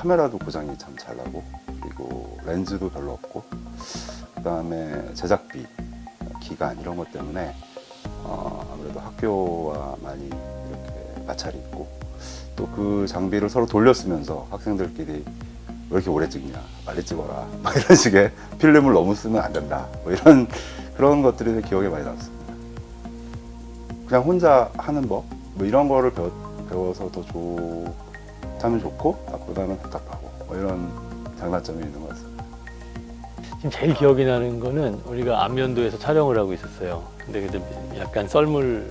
카메라도 고장이 참 잘 나고 그리고 렌즈도 별로 없고 그 다음에 제작비, 기간 이런 것 때문에 어, 아무래도 학교와 많이 이렇게 마찰이 있고 또 그 장비를 서로 돌려쓰면서 학생들끼리 왜 이렇게 오래 찍냐 빨리 찍어라 막 이런 식의 필름을 너무 쓰면 안 된다 뭐 이런 그런 것들이 기억에 많이 남습니다. 그냥 혼자 하는 법? 뭐 이런 거를 배워, 배워서 더 좋 다면 좋고 나쁘다면 답답하고 뭐 이런 장단점이 있는 것 같습니다 지금 제일 기억이 나는 거는 우리가 안면도에서 촬영을 하고 있었어요. 근데 그때 약간 썰물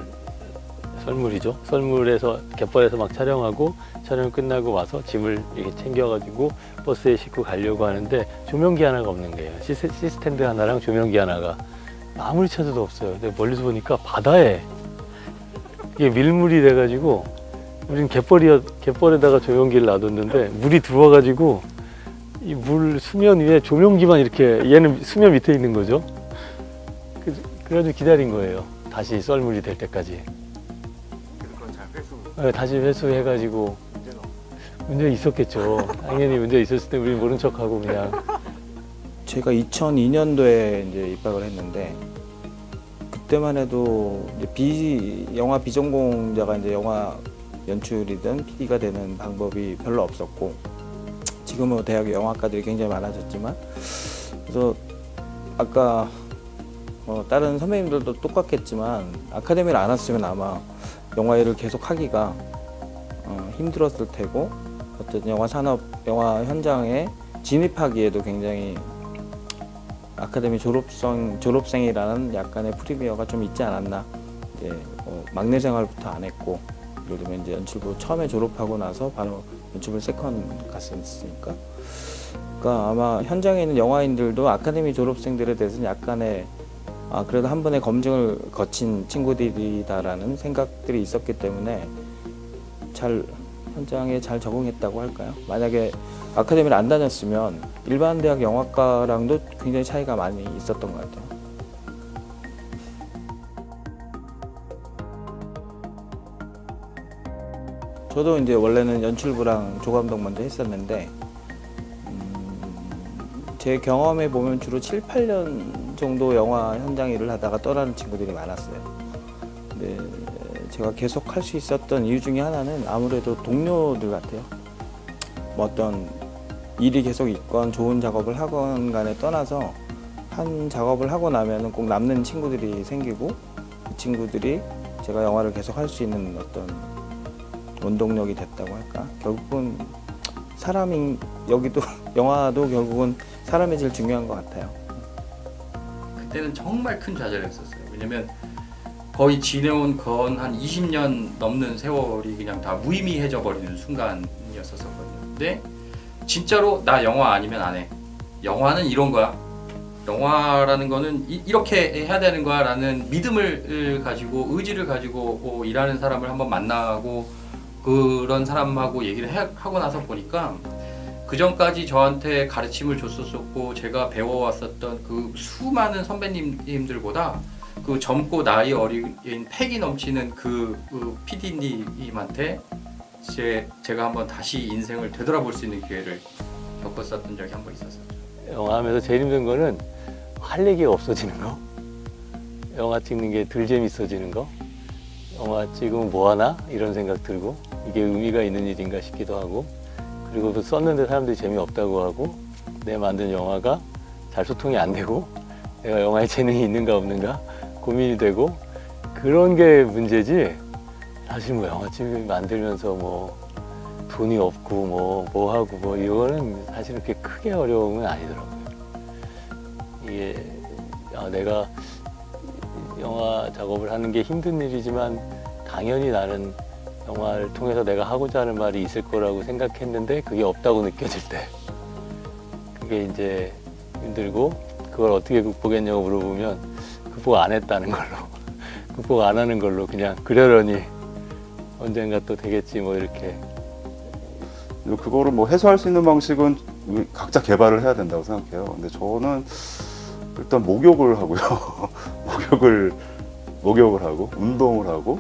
썰물이죠. 썰물에서 갯벌에서 막 촬영하고 촬영 끝나고 와서 짐을 이렇게 챙겨가지고 버스에 싣고 가려고 하는데 조명기 하나가 없는 거예요. 시스, C-stand 하나랑 조명기 하나가 아무리 찾아도 없어요. 근데 멀리서 보니까 바다에 이게 밀물이 돼가지고 우리는 갯벌이 갯벌에다가 조명기를 놔뒀는데 물이 들어와가지고 이 물 수면 위에 조명기만 이렇게 얘는 수면 밑에 있는 거죠. 그- 그래가지고 기다린 거예요. 다시 썰물이 될 때까지. 그건 잘 회수 네, 다시 회수해가지고 문제 있었겠죠. 당연히 문제 있었을 때 우리 모른 척하고 그냥 제가 2002년도에 이제 입학을 했는데 그때만 해도 이제 비 영화 비전공자가 이제 영화 연출이든 PD가 되는 방법이 별로 없었고 지금은 대학에 영화과들이 굉장히 많아졌지만 그래서 아까 어, 다른 선배님들도 똑같겠지만 아카데미를 안 왔으면 아마 영화 일을 계속 하기가 어, 힘들었을 테고 어쨌든 영화 산업 영화 현장에 진입하기에도 굉장히 아카데미 졸업생 졸업생이라는 약간의 프리미엄이 좀 있지 않았나. 이제 어, 막내 생활부터 안 했고 예를 들면 이제 연출부 처음에 졸업하고 나서 바로 연출부 second 갔으니까 그러니까 아마 현장에 있는 영화인들도 아카데미 졸업생들에 대해서는 약간의 아 그래도 한 번의 검증을 거친 친구들이다라는 생각들이 있었기 때문에 잘 현장에 잘 적응했다고 할까요? 만약에 아카데미를 안 다녔으면 일반 대학 영화과랑도 굉장히 차이가 많이 있었던 것 같아요. 저도 이제 원래는 연출부랑 조감독 먼저 했었는데 음, 제 경험에 보면 주로 7, 8년 정도 영화 현장 일을 하다가 떠나는 친구들이 많았어요. 근데 제가 계속 할 수 있었던 이유 중에 하나는 아무래도 동료들 같아요. 뭐 어떤 일이 계속 있건 좋은 작업을 하건 간에 떠나서 한 작업을 하고 나면은 꼭 남는 친구들이 생기고 그 친구들이 제가 영화를 계속 할 수 있는 어떤 원동력이 됐다고 할까 결국은 사람이 여기도 영화도 결국은 사람이 제일 중요한 것 같아요 그때는 정말 큰 좌절했었어요. 왜냐면 거의 지내온 건 한 20년 넘는 세월이 그냥 다 무의미해져 버리는 순간이었었거든요. 근데 진짜로 나 영화 아니면 안 해. 영화는 이런 거야. 영화라는 거는 이, 이렇게 해야 되는 거야 라는 믿음을 가지고 의지를 가지고 어, 일하는 사람을 한번 만나고 그런 사람하고 얘기를 해- 하고 나서 보니까 그 전까지 저한테 가르침을 줬었었고 제가 배워왔었던 그 수많은 선배님들보다 그 젊고 나이 어린 패기 넘치는 그, 그 PD님한테 제, 제가 한번 다시 인생을 되돌아볼 수 있는 기회를 겪었었던 적이 한 번 있었어요. 영화 하면서 제일 힘든 거는 할 얘기가 없어지는 거. 영화 찍는 게 덜 재밌어지는 거. 영화 찍으면 뭐 하나 이런 생각 들고 이게 의미가 있는 일인가 싶기도 하고 그리고 또 썼는데 사람들이 재미없다고 하고 내 만든 영화가 잘 소통이 안 되고 내가 영화에 재능이 있는가 없는가 고민이 되고 그런 게 문제지 사실 뭐 영화집 만들면서 뭐 돈이 없고 뭐, 뭐 하고 뭐 이거는 사실은 그렇게 크게 어려움은 아니더라고요. 이게 아, 내가 영화 작업을 하는 게 힘든 일이지만 당연히 나는 영화를 통해서 내가 하고자 하는 말이 있을 거라고 생각했는데 그게 없다고 느껴질 때 그게 이제 힘들고 그걸 어떻게 극복했냐고 물어보면 극복 안 했다는 걸로 극복 안 하는 걸로 그냥 그러려니 언젠가 또 되겠지 뭐 이렇게 그거를 뭐 해소할 수 있는 방식은 각자 개발을 해야 된다고 생각해요. 근데 저는 일단 목욕을 하고요. 목욕을 목욕을 하고 운동을 하고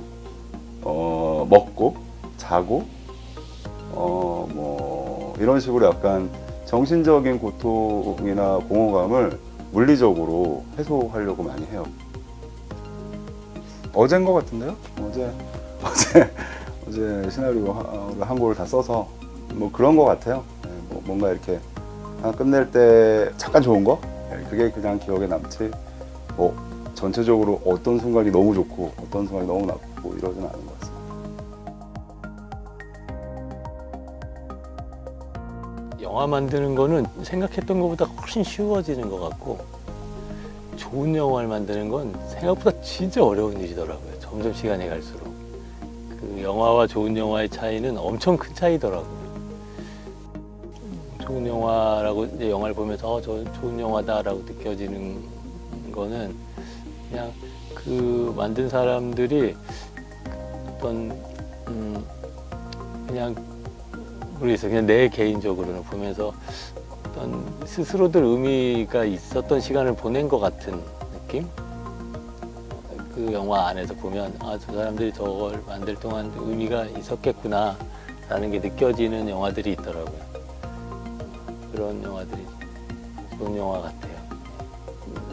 어, 먹고 자고 어, 뭐 이런 식으로 약간 정신적인 고통이나 공허감을 물리적으로 해소하려고 많이 해요. 어제인 것 같은데요? 어제 어제 어제 시나리오를 한 권을 다 써서 뭐 그런 것 같아요. 네, 뭐 뭔가 이렇게 하나 끝낼 때 잠깐 좋은 거 네, 그게 그냥 기억에 남지. 뭐 전체적으로 어떤 순간이 너무 좋고 어떤 순간이 너무 나쁘고 이러진 않은 것 같습니다. 영화 만드는 거는 생각했던 것보다 훨씬 쉬워지는 것 같고 좋은 영화를 만드는 건 생각보다 진짜 어려운 일이더라고요. 점점 시간이 갈수록 그 영화와 좋은 영화의 차이는 엄청 큰 차이더라고요. 좋은 영화라고 이제 영화를 보면서 어, 저 좋은 영화다라고 느껴지는 거는 그냥 그 만든 사람들이 어떤 음 그냥 모르겠어요. 그냥 내 개인적으로는 보면서 어떤 스스로들 의미가 있었던 시간을 보낸 것 같은 느낌? 그 영화 안에서 보면 아, 저 사람들이 저걸 만들 동안 의미가 있었겠구나 라는 게 느껴지는 영화들이 있더라고요. 그런 영화들이 좋은 영화 같아요.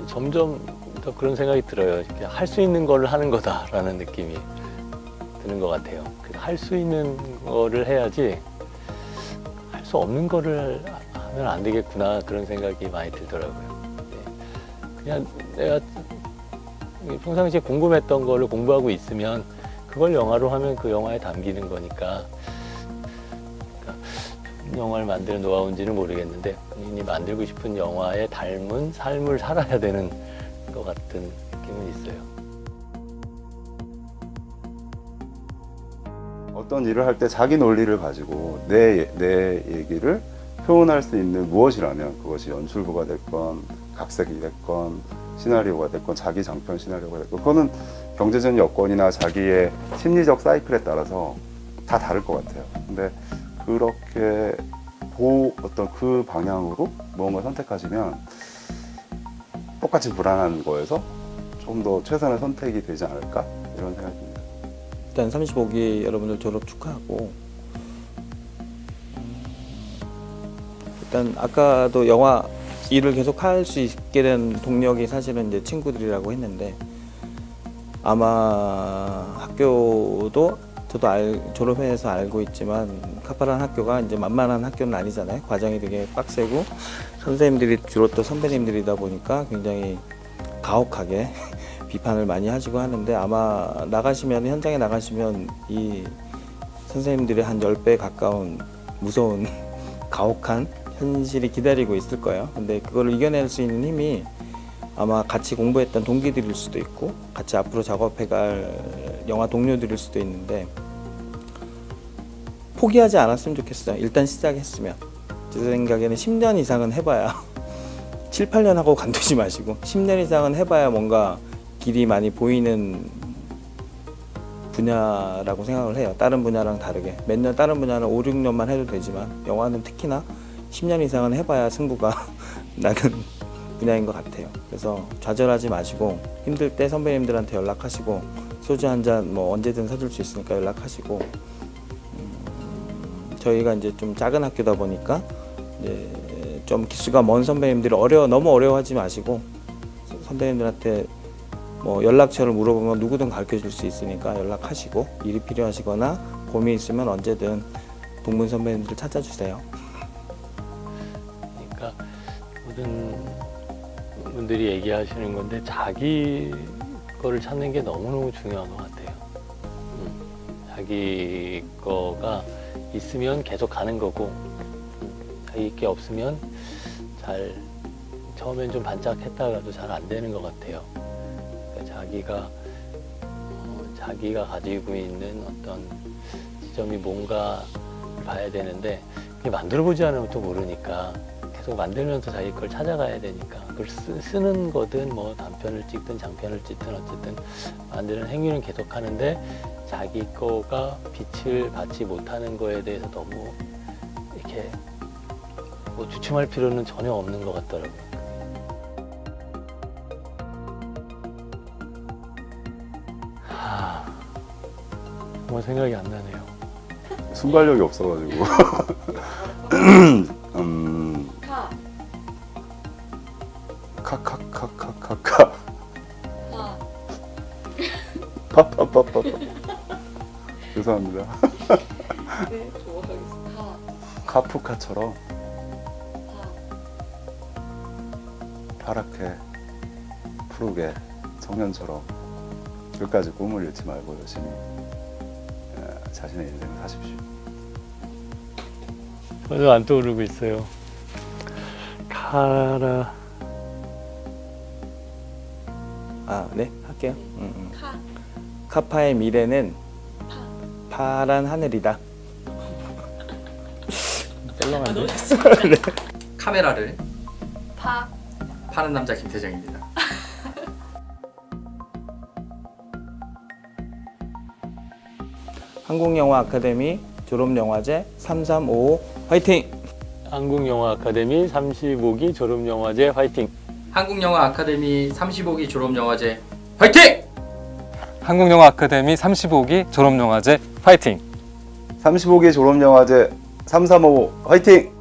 점점 더 그런 생각이 들어요. 할 수 있는 거를 하는 거다라는 느낌이 드는 것 같아요. 할 수 있는 거를 해야지 할 수 없는 거를 하면 안 되겠구나 그런 생각이 많이 들더라고요. 네. 그냥 내가 평상시에 궁금했던 거를 공부하고 있으면 그걸 영화로 하면 그 영화에 담기는 거니까 그러니까 영화를 만드는 노하우인지는 모르겠는데 본인이 만들고 싶은 영화에 닮은 삶을 살아야 되는 것 같은 느낌은 있어요. 어떤 일을 할 때 자기 논리를 가지고 내, 내 얘기를 표현할 수 있는 무엇이라면 그것이 연출부가 됐건 각색이 됐건 시나리오가 됐건 자기 장편 시나리오가 됐건 그거는 경제적 여건이나 자기의 심리적 사이클에 따라서 다 다를 것 같아요. 근데 그렇게 그 어떤 그 방향으로 무언가 선택하시면 똑같이 불안한 거에서 좀 더 최선의 선택이 되지 않을까 이런 생각이 듭니다. 일단 35기 여러분들 졸업 축하하고 음, 일단 아까도 영화 일을 계속 할 수 있게 된 동력이 사실은 이제 친구들이라고 했는데 아마 학교도 저도 알, 졸업해서 알고 있지만 카파란 학교가 이제 만만한 학교는 아니잖아요. 과정이 되게 빡세고 선생님들이 주로 또 선배님들이다 보니까 굉장히 가혹하게 비판을 많이 하시고 하는데 아마 나가시면 현장에 나가시면 이 선생님들의 한 10배 가까운 무서운 가혹한 현실이 기다리고 있을 거예요. 근데 그걸 이겨낼 수 있는 힘이 아마 같이 공부했던 동기들일 수도 있고 같이 앞으로 작업해갈 영화 동료들일 수도 있는데 포기하지 않았으면 좋겠어요. 일단 시작했으면 제 생각에는 10년 이상은 해봐야 7, 8년 하고 관두지 마시고 10년 이상은 해봐야 뭔가 길이 많이 보이는 분야라고 생각을 해요. 다른 분야랑 다르게 몇 년 다른 분야는 5, 6년만 해도 되지만 영화는 특히나 10년 이상은 해봐야 승부가 나는 분야인 것 같아요. 그래서 좌절하지 마시고 힘들 때 선배님들한테 연락하시고 소주 한 잔 뭐 언제든 사줄 수 있으니까 연락하시고 음, 저희가 이제 좀 작은 학교다 보니까 이제 좀 기수가 먼 선배님들이 어려워 너무 어려워하지 마시고 선배님들한테 뭐 연락처를 물어보면 누구든 가르쳐 줄 수 있으니까 연락하시고 일이 필요하시거나 고민 있으면 언제든 동문 선배님들 찾아주세요. 그러니까 모든 분들이 얘기하시는 건데 자기 거를 찾는 게 너무너무 중요한 것 같아요. 음, 자기 거가 있으면 계속 가는 거고 음, 자기 게 없으면 잘 처음엔 좀 반짝했다가도 잘 안 되는 것 같아요. 자기가 어, 자기가 가지고 있는 어떤 지점이 뭔가 봐야 되는데 만들어 보지 않으면 또 모르니까 계속 만들면서 자기 걸 찾아가야 되니까 그걸 쓰, 쓰는 거든 뭐 단편을 찍든 장편을 찍든 어쨌든 만드는 행위는 계속 하는데 자기 거가 빛을 받지 못하는 거에 대해서 너무 이렇게 뭐 주춤할 필요는 전혀 없는 것 같더라고요. 정말 생각이 안 나네요. 순발력이 없어가지고. 음, 카, 카카카카카카. 파, 파파파파파. 죄송합니다. 네, 좋아하겠습니다. 카, 카프카처럼 파, 파랗게 푸르게 청년처럼 끝까지 꿈을 잃지 말고 열심히 에, 자신의 인생 사십시오. 저도 안 떠오르고 있어요. 카라 아, 네, 할게요. 음, 음. 카, 카파의 미래는 파. 파란 하늘이다. 썰렁한데? 카메라를 파, 파는 남자 김태정입니다. 한국영화 아카데미 졸업영화제 3355 화이팅! 한국영화 아카데미 35기 졸업영화제 화이팅! 한국영화 아카데미 35기 졸업영화제 화이팅! 한국영화 아카데미 35기 졸업영화제 파이팅! 35기 졸업영화제 335 화이팅!